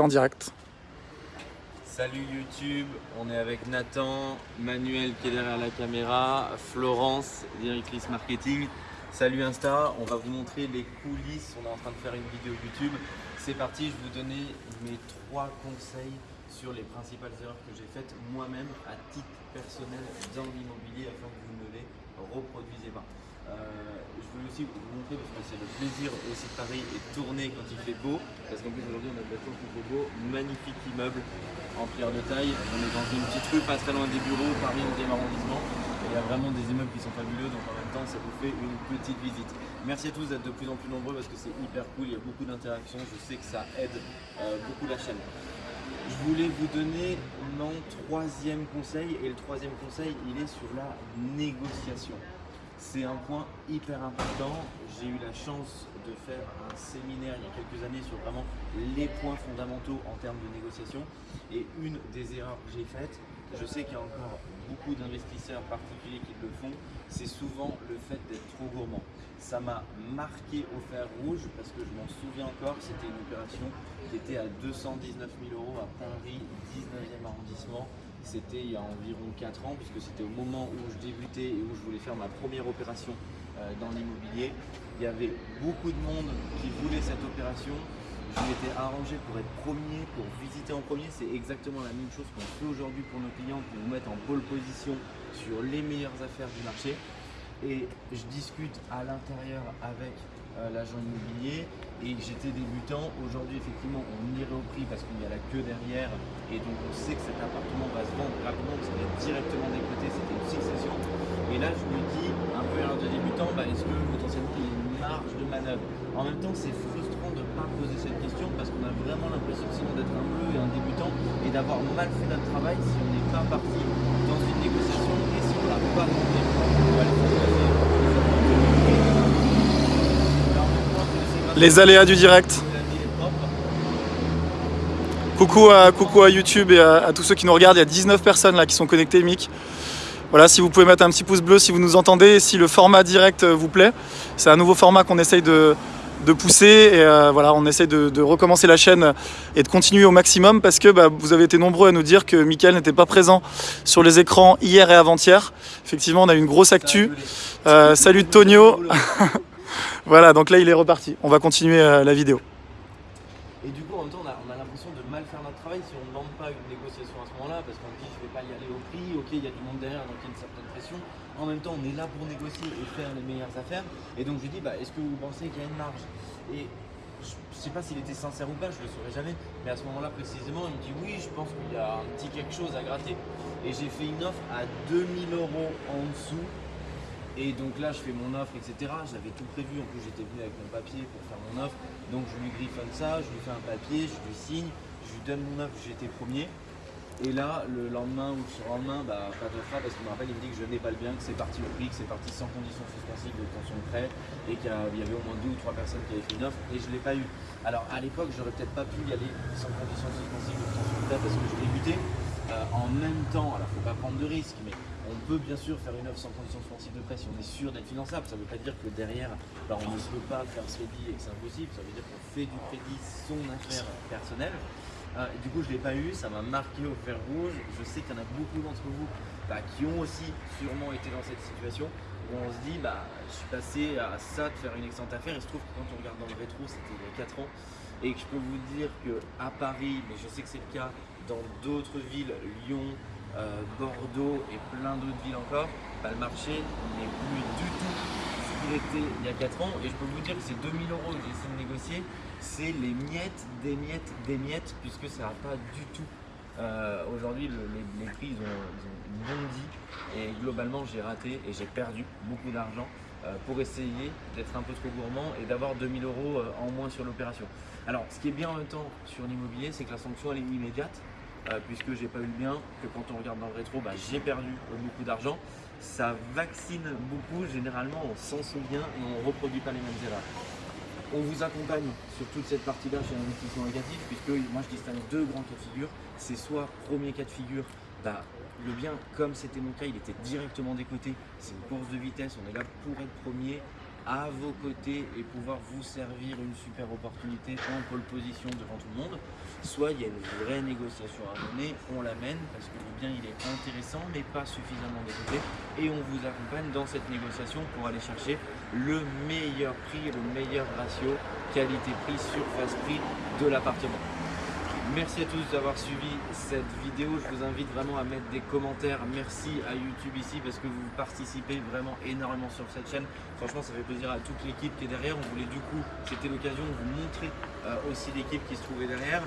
en direct. Salut YouTube, on est avec Nathan, Manuel qui est derrière la caméra, Florence, directrice marketing. Salut Insta, on va vous montrer les coulisses, on est en train de faire une vidéo YouTube. C'est parti, je vais vous donner mes trois conseils sur les principales erreurs que j'ai faites moi-même à titre personnel dans l'immobilier afin que vous ne les reproduisez pas. Euh, je aussi vous montrer parce que c'est le plaisir aussi de Paris et de tourner quand il fait beau. Parce qu'en plus aujourd'hui on a de la chance beau. Magnifique immeuble en pierre de taille. On est dans une petite rue pas très loin des bureaux, Paris 11e arrondissement. Il y a vraiment des immeubles qui sont fabuleux, donc en même temps ça vous fait une petite visite. Merci à tous d'être de plus en plus nombreux parce que c'est hyper cool, il y a beaucoup d'interactions, je sais que ça aide euh, beaucoup la chaîne. Je voulais vous donner mon troisième conseil et le troisième conseil il est sur la négociation. C'est un point hyper important. J'ai eu la chance de faire un séminaire il y a quelques années sur vraiment les points fondamentaux en termes de négociation. Et une des erreurs que j'ai faites, je sais qu'il y a encore beaucoup d'investisseurs particuliers qui le font, c'est souvent le fait d'être trop gourmand. Ça m'a marqué au fer rouge parce que je m'en souviens encore, c'était une opération qui était à 219 000 euros à Paris, 19e arrondissement c'était il y a environ 4 ans, puisque c'était au moment où je débutais et où je voulais faire ma première opération euh, dans l'immobilier. Il y avait beaucoup de monde qui voulait cette opération. Je m'étais arrangé pour être premier, pour visiter en premier. C'est exactement la même chose qu'on fait aujourd'hui pour nos clients, pour nous mettre en pole position sur les meilleures affaires du marché. Et je discute à l'intérieur avec euh, l'agent immobilier et j'étais débutant. Aujourd'hui, effectivement, on irait au prix parce qu'il y a la queue derrière et donc on sait que cet appartement va se vendre rapidement parce qu'il est directement décoté, c'était une succession. Et là, je me dis, un peu à de débutant, bah, est-ce que potentiellement il y a une marge de manœuvre? En même temps, c'est frustrant pas poser cette question parce qu'on a vraiment l'impression sinon d'être un peu un débutant et d'avoir mal fait notre travail si on n'est pas parti dans une négociation et si on n'a pas demandé. Les aléas du direct. Coucou à, coucou à YouTube et à, tous ceux qui nous regardent. Il y a 19 personnes là qui sont connectées, Mick. Voilà, si vous pouvez mettre un petit pouce bleu si vous nous entendez et si le format direct vous plaît. C'est un nouveau format qu'on essaye de, pousser et euh, voilà, on essaye de, recommencer la chaîne et de continuer au maximum parce que bah, vous avez été nombreux à nous dire que Mickaël n'était pas présent sur les écrans hier et avant-hier. Effectivement, on a eu une grosse actu. Euh, salut Tonio Voilà, donc là il est reparti. On va continuer euh, la vidéo. Et du coup, en même temps, on a, l'impression de mal faire notre travail si on ne demande pas une négociation à ce moment-là, parce qu'on dit je ne vais pas y aller au prix, ok, il y a du monde derrière, donc il y a une certaine pression. En temps, on est là pour négocier et faire les meilleures affaires. Et donc je lui dis, bah, est-ce que vous pensez qu'il y a une marge? Et je sais pas s'il était sincère ou pas, je le saurais jamais. Mais à ce moment-là précisément, il me dit oui, je pense qu'il y a un petit quelque chose à gratter. Et j'ai fait une offre à 2000 euros en dessous et donc là, je fais mon offre, etc. J'avais tout prévu. En plus, j'étais venu avec mon papier pour faire mon offre. Donc, je lui griffonne ça, je lui fais un papier, je lui signe, je lui donne mon offre, j'étais premier. Et là, le lendemain ou le surlendemain, bah, pas de parce qu'il me rappelle, il me dit que je n'ai pas le bien, que c'est parti au prix, que c'est parti sans condition suspensive de tension de prêt et qu'il y avait au moins deux ou trois personnes qui avaient fait une offre et je ne l'ai pas eu. Alors à l'époque, j'aurais peut-être pas pu y aller sans condition suspensive de tension de prêt parce que je débutais. Euh, en même temps, alors il ne faut pas prendre de risques, mais on peut bien sûr faire une offre sans condition suspensive de prêt si on est sûr d'être finançable. Ça ne veut pas dire que derrière, bah, on ne peut pas faire ce crédit et que c'est impossible. Ça veut dire qu'on fait du crédit son affaire personnelle. Euh, du coup, je ne l'ai pas eu, ça m'a marqué au fer rouge. Je sais qu'il y en a beaucoup d'entre vous bah, qui ont aussi sûrement été dans cette situation où on se dit, bah, je suis passé à ça de faire une excellente affaire. Il se trouve que quand on regarde dans le rétro, c'était il y a 4 ans. Et que je peux vous dire qu'à Paris, mais je sais que c'est le cas dans d'autres villes, Lyon, euh, Bordeaux et plein d'autres villes encore, bah, le marché n'est plus du tout il y a 4 ans. Et je peux vous dire que ces 2000 euros que j'ai essayé de négocier, c'est les miettes, des miettes, des miettes, puisque ça n'a pas du tout. Euh, aujourd'hui, les, prix ont, bondi et globalement j'ai raté et j'ai perdu beaucoup d'argent euh, pour essayer d'être un peu trop gourmand et d'avoir 2000 euros en moins sur l'opération. Alors, ce qui est bien en même temps sur l'immobilier, c'est que la sanction elle est immédiate. Euh, puisque j'ai pas eu le bien, que quand on regarde dans le rétro, bah, j'ai perdu beaucoup d'argent. Ça vaccine beaucoup, généralement on s'en souvient et on ne reproduit pas les mêmes erreurs. On vous accompagne sur toute cette partie-là chez l'investissement locatif, puisque moi je distingue deux grands cas de figure. C'est soit premier cas de figure, bah, le bien, comme c'était mon cas, il était directement décoté. C'est une course de vitesse, on est là pour être premier à vos côtés et pouvoir vous servir une super opportunité en pole position devant tout le monde, soit il y a une vraie négociation à mener, on l'amène parce que le bien il est intéressant mais pas suffisamment développé et on vous accompagne dans cette négociation pour aller chercher le meilleur prix, le meilleur ratio qualité-prix, surface-prix de l'appartement. Merci à tous d'avoir suivi cette vidéo. Je vous invite vraiment à mettre des commentaires. Merci à YouTube ici parce que vous participez vraiment énormément sur cette chaîne. Franchement, ça fait plaisir à toute l'équipe qui est derrière. On voulait du coup, c'était l'occasion de vous montrer euh, aussi l'équipe qui se trouvait derrière.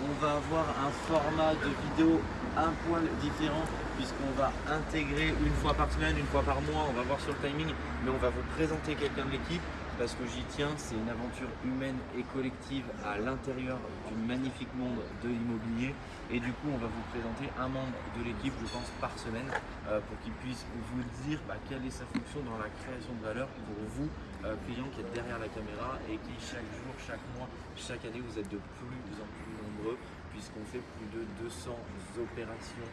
On va avoir un format de vidéo un poil différent puisqu'on va intégrer une fois par semaine, une fois par mois, on va voir sur le timing, mais on va vous présenter quelqu'un de l'équipe parce que j'y tiens, c'est une aventure humaine et collective à l'intérieur du magnifique monde de l'immobilier. Et du coup, on va vous présenter un membre de l'équipe, je pense, par semaine, euh, pour qu'il puisse vous dire bah, quelle est sa fonction dans la création de valeur pour vous, euh, clients qui êtes derrière la caméra et qui chaque jour, chaque mois, chaque année, vous êtes de plus en plus nombreux puisqu'on fait plus de 200 opérations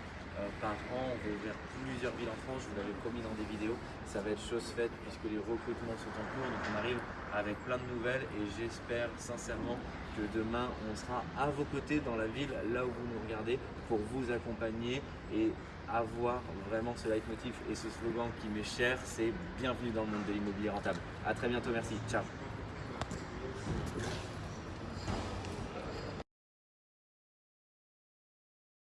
par an. On va ouvrir plusieurs villes en France, je vous l'avais promis dans des vidéos. Ça va être chose faite puisque les recrutements sont en cours. Donc on arrive avec plein de nouvelles et j'espère sincèrement que demain on sera à vos côtés dans la ville, là où vous nous regardez, pour vous accompagner et avoir vraiment ce leitmotiv et ce slogan qui m'est cher, c'est bienvenue dans le monde de l'immobilier rentable. A très bientôt, merci, ciao